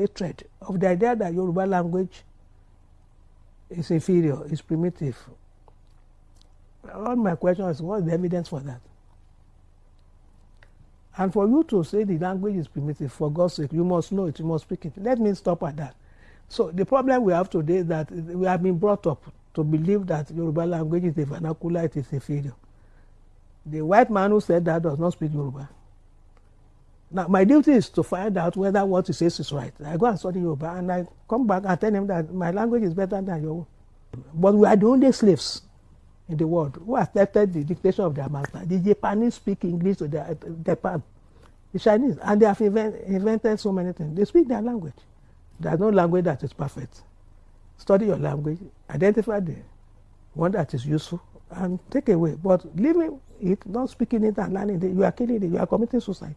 hatred of the idea that Yoruba language is inferior, is primitive. All my question is, what's the evidence for that? And for you to say the language is primitive, for God's sake, you must know it, you must speak it. Let me stop at that. So the problem we have today is that we have been brought up to believe that Yoruba language is the vernacular, it is inferior. The white man who said that does not speak Yoruba. Now, my duty is to find out whether what he says is right. I go and study Yoruba and I come back and tell him that my language is better than your own. But we are the only slaves in the world who accepted the dictation of their master. The Japanese speak English to their, Japan, the Chinese, and they have invent, invented so many things. They speak their language. There's no language that is perfect. Study your language, identify the one that is useful, and take away. But leaving it, not speaking it and learning it, you are killing it, you are committing suicide.